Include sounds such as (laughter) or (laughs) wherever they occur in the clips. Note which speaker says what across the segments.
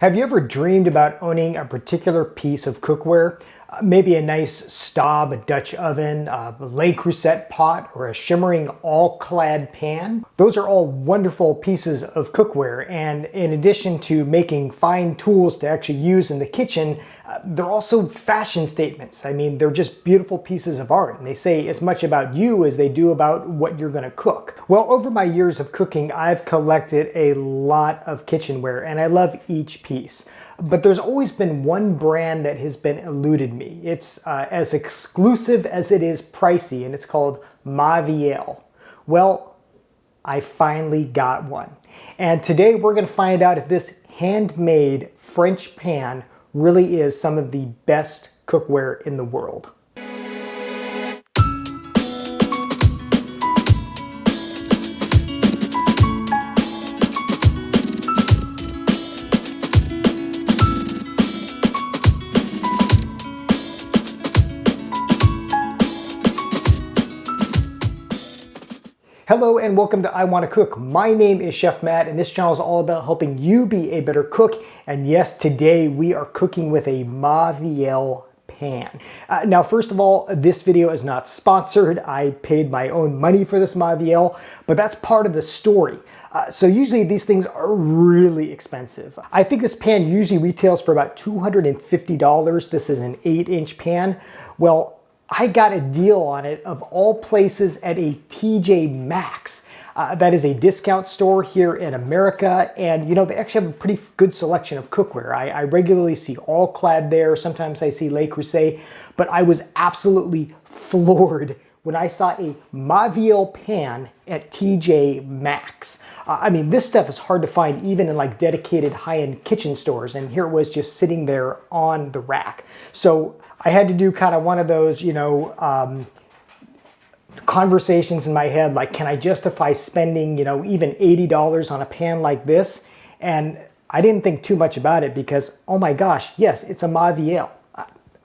Speaker 1: Have you ever dreamed about owning a particular piece of cookware? Uh, maybe a nice Staub a Dutch oven, a Le Creuset pot, or a shimmering all-clad pan. Those are all wonderful pieces of cookware and in addition to making fine tools to actually use in the kitchen, they're also fashion statements. I mean, they're just beautiful pieces of art and they say as much about you as they do about what you're gonna cook. Well, over my years of cooking, I've collected a lot of kitchenware and I love each piece. But there's always been one brand that has been eluded me. It's uh, as exclusive as it is pricey, and it's called Mauviel. Well, I finally got one. And today we're gonna find out if this handmade French pan really is some of the best cookware in the world. Hello and welcome to I Want to Cook. My name is Chef Matt and this channel is all about helping you be a better cook. And yes, today we are cooking with a Mauviel pan. Uh, now, first of all, this video is not sponsored. I paid my own money for this Mauviel, but that's part of the story. Uh, so usually these things are really expensive. I think this pan usually retails for about $250. This is an eight inch pan. Well, I got a deal on it of all places at a TJ Maxx. Uh, that is a discount store here in America. And, you know, they actually have a pretty good selection of cookware. I, I regularly see All Clad there. Sometimes I see Le Creuset. But I was absolutely (laughs) floored when I saw a Mauviel pan at TJ Maxx. Uh, I mean, this stuff is hard to find even in like dedicated high-end kitchen stores. And here it was just sitting there on the rack. So I had to do kind of one of those, you know, um, conversations in my head, like, can I justify spending, you know, even $80 on a pan like this? And I didn't think too much about it because, oh my gosh, yes, it's a Mauviel.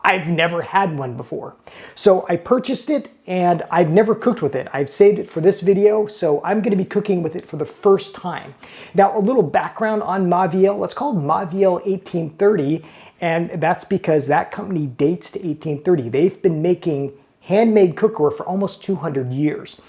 Speaker 1: I've never had one before. So I purchased it and I've never cooked with it. I've saved it for this video, so I'm gonna be cooking with it for the first time. Now, a little background on Mauviel. It's called Mauviel 1830 and that's because that company dates to 1830. They've been making handmade cookware for almost 200 years.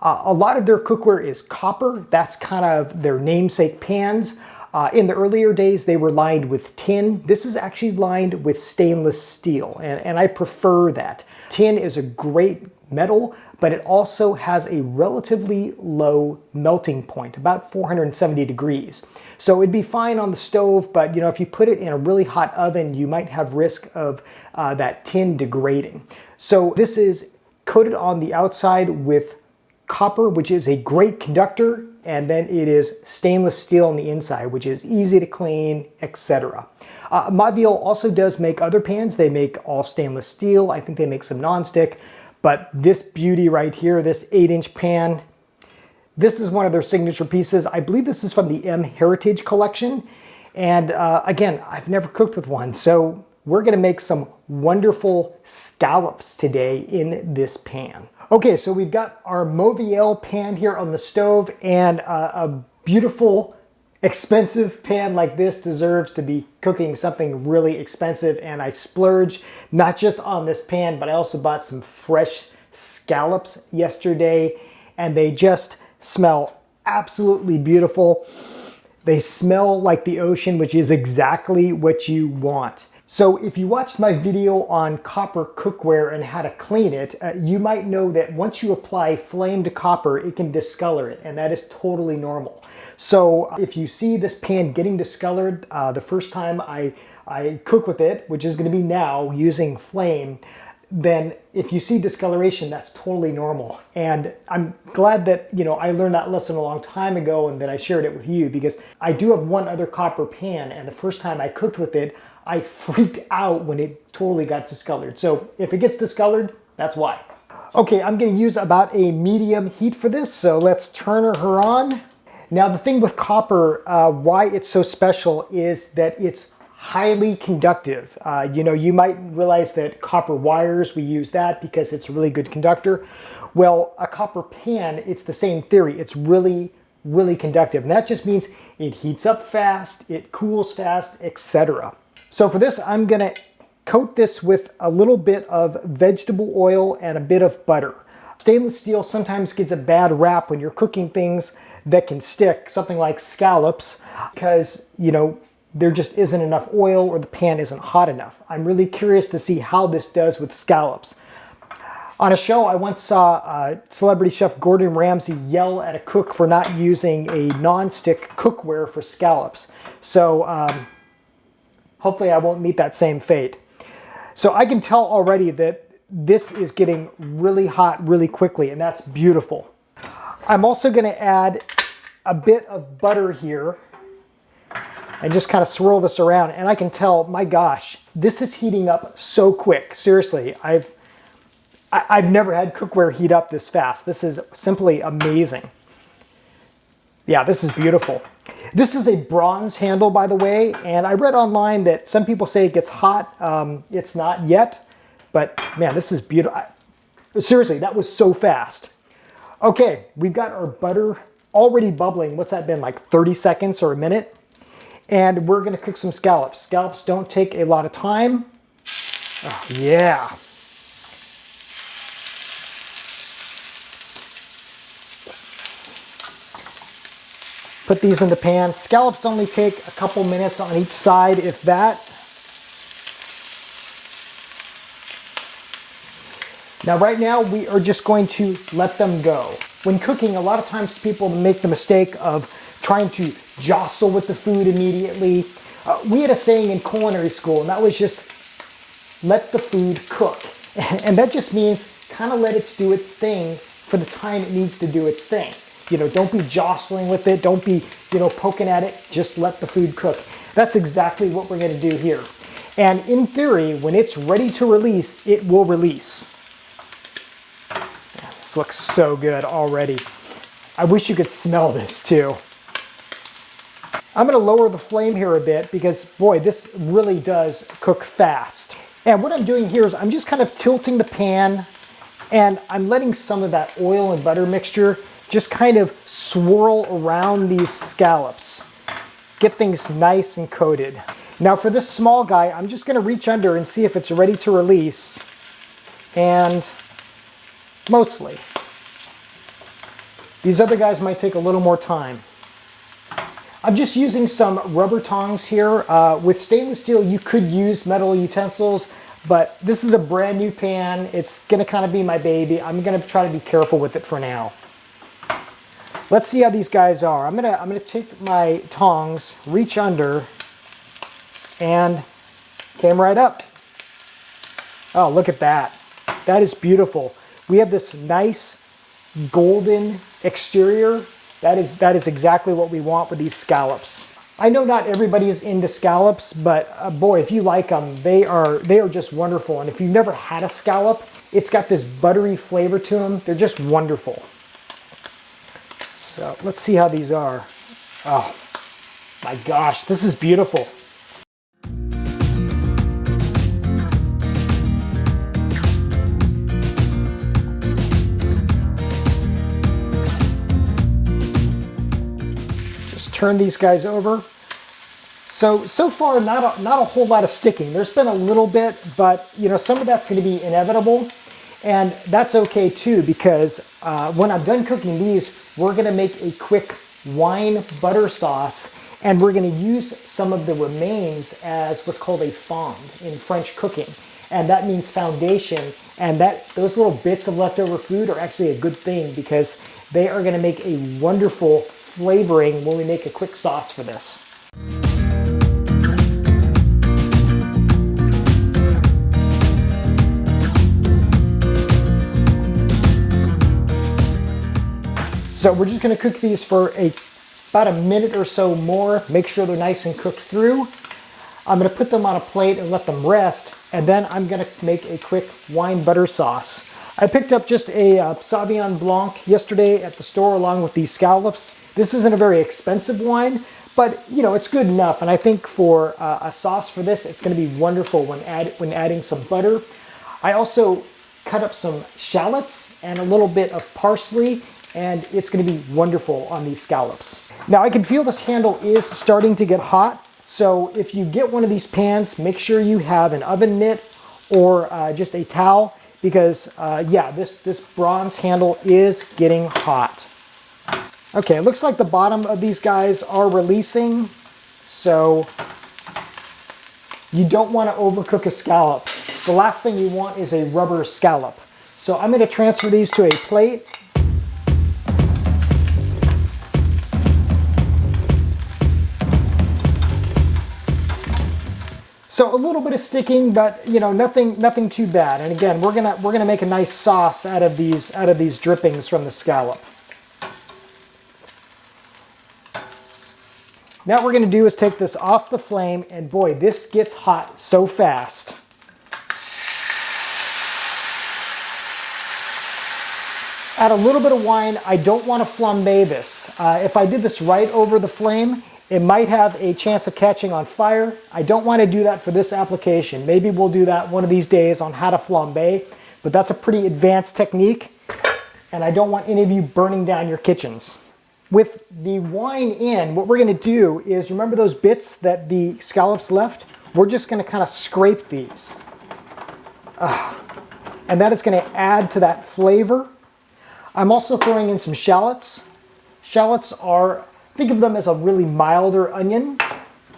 Speaker 1: Uh, a lot of their cookware is copper. That's kind of their namesake pans. Uh, in the earlier days, they were lined with tin. This is actually lined with stainless steel, and, and I prefer that. Tin is a great metal, but it also has a relatively low melting point, about 470 degrees. So it'd be fine on the stove, but you know, if you put it in a really hot oven, you might have risk of uh, that tin degrading. So this is coated on the outside with copper, which is a great conductor, and then it is stainless steel on the inside, which is easy to clean, etc. Uh, Mauviel also does make other pans. They make all stainless steel. I think they make some nonstick. But this beauty right here, this 8-inch pan, this is one of their signature pieces. I believe this is from the M Heritage collection. And uh, again, I've never cooked with one, so we're gonna make some wonderful scallops today in this pan. Okay, so we've got our Mauviel pan here on the stove and uh, a beautiful expensive pan like this deserves to be cooking something really expensive and I splurged not just on this pan but I also bought some fresh scallops yesterday and they just smell absolutely beautiful. They smell like the ocean which is exactly what you want. So if you watched my video on copper cookware and how to clean it, uh, you might know that once you apply flame to copper, it can discolor it, and that is totally normal. So uh, if you see this pan getting discolored uh, the first time I, I cook with it, which is gonna be now using flame, then if you see discoloration, that's totally normal. And I'm glad that, you know, I learned that lesson a long time ago and that I shared it with you because I do have one other copper pan and the first time I cooked with it, I freaked out when it totally got discolored. So if it gets discolored, that's why. Okay, I'm gonna use about a medium heat for this, so let's turn her on. Now the thing with copper, uh, why it's so special is that it's highly conductive. Uh, you know, you might realize that copper wires, we use that because it's a really good conductor. Well, a copper pan, it's the same theory. It's really really conductive. And that just means it heats up fast, it cools fast, etc. So for this, I'm gonna coat this with a little bit of vegetable oil and a bit of butter. Stainless steel sometimes gets a bad rap when you're cooking things that can stick, something like scallops, because, you know, there just isn't enough oil or the pan isn't hot enough. I'm really curious to see how this does with scallops. On a show, I once saw uh, celebrity chef Gordon Ramsay yell at a cook for not using a non-stick cookware for scallops. So um, hopefully I won't meet that same fate. So I can tell already that this is getting really hot really quickly and that's beautiful. I'm also gonna add a bit of butter here and just kind of swirl this around and I can tell, my gosh, this is heating up so quick. Seriously, I've I've never had cookware heat up this fast. This is simply amazing. Yeah, this is beautiful. This is a bronze handle, by the way, and I read online that some people say it gets hot. Um, it's not yet, but man, this is beautiful. Seriously, that was so fast. Okay, we've got our butter already bubbling. What's that been, like 30 seconds or a minute? And we're gonna cook some scallops. Scallops don't take a lot of time. Oh, yeah. Put these in the pan. Scallops only take a couple minutes on each side, if that. Now right now we are just going to let them go. When cooking, a lot of times people make the mistake of trying to jostle with the food immediately. Uh, we had a saying in culinary school, and that was just let the food cook. (laughs) And that just means kind of let it do its thing for the time it needs to do its thing. You know, don't be jostling with it. Don't be, you know, poking at it. Just let the food cook. That's exactly what we're going to do here. And in theory, when it's ready to release, it will release. This looks so good already. I wish you could smell this too. I'm gonna lower the flame here a bit because boy, this really does cook fast. And what I'm doing here is I'm just kind of tilting the pan and I'm letting some of that oil and butter mixture just kind of swirl around these scallops. Get things nice and coated. Now for this small guy, I'm just gonna reach under and see if it's ready to release. And mostly. These other guys might take a little more time. I'm just using some rubber tongs here. Uh, with stainless steel, you could use metal utensils, but this is a brand new pan. It's gonna kind of be my baby. I'm gonna try to be careful with it for now. Let's see how these guys are. I'm gonna, I'm gonna take my tongs, reach under, and came right up. Oh, look at that. That is beautiful. We have this nice golden exterior that is, that is exactly what we want with these scallops. I know not everybody is into scallops, but uh, boy, if you like them, they are, they are just wonderful. And if you've never had a scallop, it's got this buttery flavor to them. They're just wonderful. So let's see how these are. Oh my gosh, this is beautiful. Just turn these guys over. So, so far, not a, not a whole lot of sticking. There's been a little bit, but you know, some of that's gonna be inevitable. And that's okay too, because uh, when I'm done cooking these, we're gonna make a quick wine butter sauce, and we're gonna use some of the remains as what's called a fond in French cooking. And that means foundation, and that those little bits of leftover food are actually a good thing because they are gonna make a wonderful flavoring when we make a quick sauce for this. So we're just gonna cook these for a, about a minute or so more. Make sure they're nice and cooked through. I'm gonna put them on a plate and let them rest, and then I'm gonna make a quick wine butter sauce. I picked up just a uh, Sauvignon Blanc yesterday at the store along with these scallops. This isn't a very expensive wine, but you know, it's good enough. And I think for uh, a sauce for this, it's gonna be wonderful when, add, when adding some butter. I also cut up some shallots and a little bit of parsley and it's gonna be wonderful on these scallops. Now I can feel this handle is starting to get hot, so if you get one of these pans, make sure you have an oven mitt or uh, just a towel because uh, yeah, this, this bronze handle is getting hot. Okay, it looks like the bottom of these guys are releasing, so you don't want to overcook a scallop. The last thing you want is a rubber scallop. So I'm going to transfer these to a plate So a little bit of sticking, but you know, nothing nothing too bad. And again, we're gonna we're gonna make a nice sauce out of these out of these drippings from the scallop. Now what we're gonna do is take this off the flame, and boy, this gets hot so fast. Add a little bit of wine. I don't want to flambe this. Uh, if I did this right over the flame, it might have a chance of catching on fire. I don't want to do that for this application. Maybe we'll do that one of these days on how to flambe, but that's a pretty advanced technique and I don't want any of you burning down your kitchens. With the wine in, what we're going to do is, remember those bits that the scallops left? We're just going to kind of scrape these. And that is going to add to that flavor. I'm also throwing in some shallots. Shallots are Think of them as a really milder onion.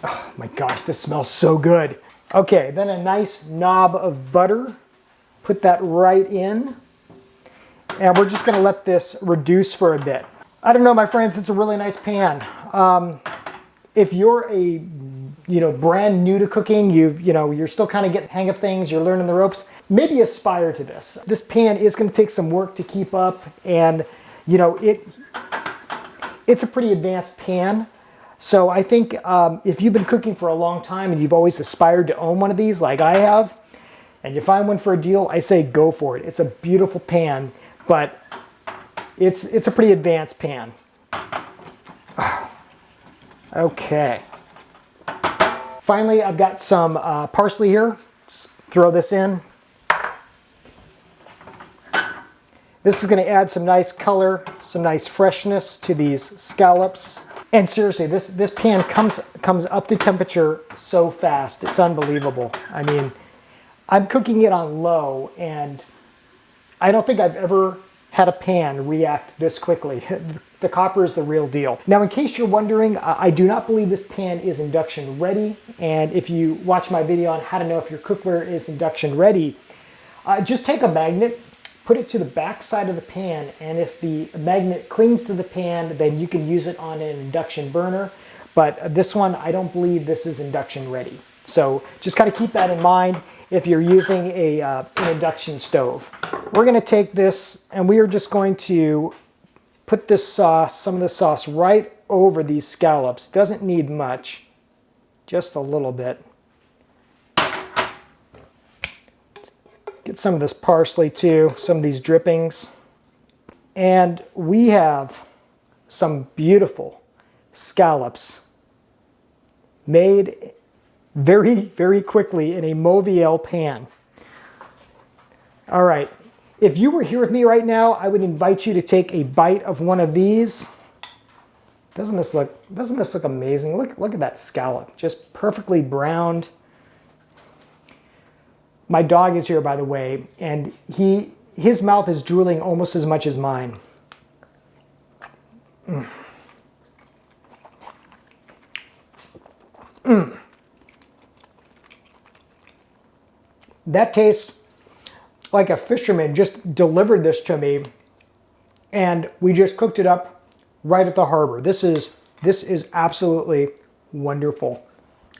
Speaker 1: Oh my gosh, this smells so good. Okay, then a nice knob of butter. Put that right in. And we're just gonna let this reduce for a bit. I don't know, my friends, it's a really nice pan. Um, if you're a you know brand new to cooking, you've you know you're still kind of getting hang of things, you're learning the ropes, maybe aspire to this. This pan is going to take some work to keep up, and you know it it's a pretty advanced pan. So I think um, if you've been cooking for a long time and you've always aspired to own one of these like I have, and you find one for a deal, I say go for it. It's a beautiful pan, but it's, it's a pretty advanced pan. (sighs) Okay. Finally, I've got some uh, parsley here. Just throw this in. This is going to add some nice color, some nice freshness to these scallops. And seriously, this, this pan comes, comes up to temperature so fast. It's unbelievable. I mean, I'm cooking it on low and I don't think I've ever had a pan react this quickly. (laughs) the copper is the real deal. Now, in case you're wondering, I do not believe this pan is induction ready. And if you watch my video on how to know if your cookware is induction ready, uh, just take a magnet, put it to the back side of the pan and if the magnet clings to the pan then you can use it on an induction burner but this one I don't believe this is induction ready so just kind of keep that in mind if you're using a, uh, an induction stove. We're going to take this and we are just going to put this sauce, some of the sauce right over these scallops. Doesn't need much, just a little bit. Get some of this parsley too, some of these drippings. And we have some beautiful scallops made very, very quickly in a Mauviel pan. All right, if you were here with me right now, I would invite you to take a bite of one of these. Doesn't this look, doesn't this look amazing? Look, look at that scallop, just perfectly browned. My dog is here, by the way, and he his mouth is drooling almost as much as mine. Mm. Mm. That tastes like a fisherman just delivered this to me and we just cooked it up right at the harbor. This is this is absolutely wonderful.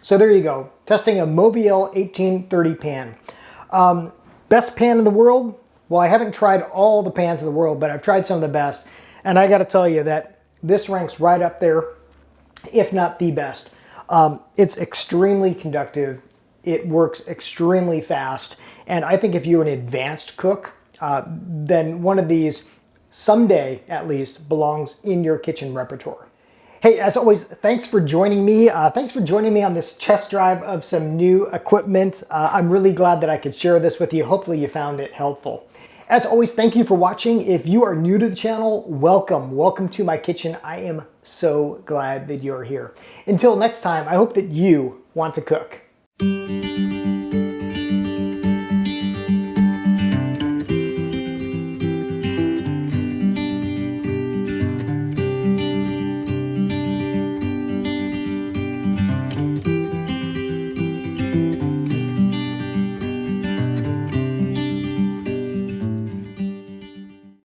Speaker 1: So there you go, testing a Mauviel 1830 pan. Um, best pan in the world? Well, I haven't tried all the pans in the world, but I've tried some of the best. And I got to tell you that this ranks right up there, if not the best. Um, it's extremely conductive. It works extremely fast. And I think if you're an advanced cook, uh, then one of these someday at least belongs in your kitchen repertoire. Hey, as always, thanks for joining me. Uh, thanks for joining me on this test drive of some new equipment. Uh, I'm really glad that I could share this with you. Hopefully you found it helpful. As always, thank you for watching. If you are new to the channel, welcome. Welcome to my kitchen. I am so glad that you're here. Until next time, I hope that you want to cook.